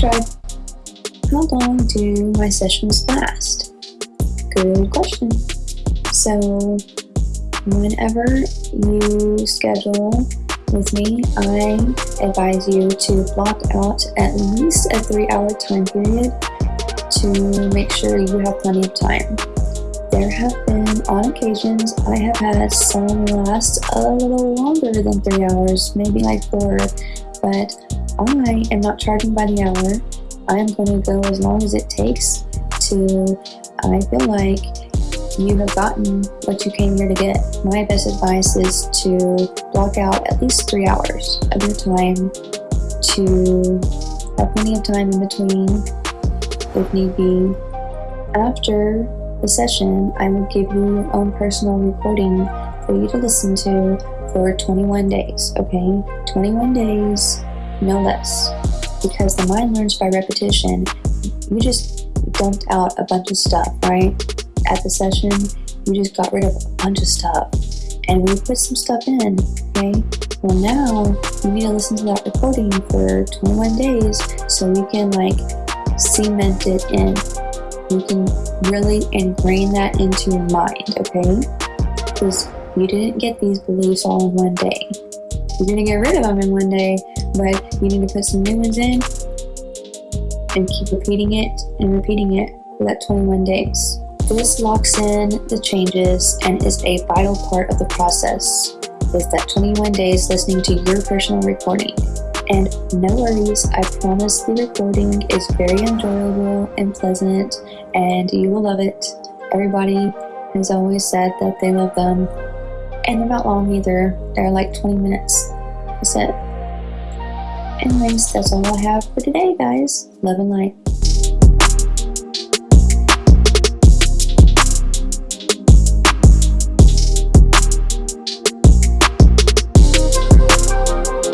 How long do my sessions last? Good question. So, whenever you schedule with me, I advise you to block out at least a three hour time period to make sure you have plenty of time. There have been, on occasions, I have had some last a little longer than three hours, maybe like four, but I am not charging by the hour. I am going to go as long as it takes to, I feel like you have gotten what you came here to get. My best advice is to block out at least three hours of your time to have plenty of time in between if need be. After the session, I will give you your own personal recording for you to listen to for 21 days, okay? 21 days, no less. Because the mind learns by repetition. You just dumped out a bunch of stuff, right? At the session, you just got rid of a bunch of stuff. And we put some stuff in, okay? Well, now you need to listen to that recording for 21 days so you can like cement it in you can really ingrain that into your mind, okay? Because you didn't get these beliefs all in one day. You're gonna get rid of them in one day, but you need to put some new ones in and keep repeating it and repeating it for that 21 days. This locks in the changes and is a vital part of the process. Is that 21 days listening to your personal recording. And no worries, I promise the recording is very enjoyable and pleasant, and you will love it. Everybody has always said that they love them, and they're not long either. They're like 20 minutes. That's it. Anyways, that's all I have for today, guys. Love and light.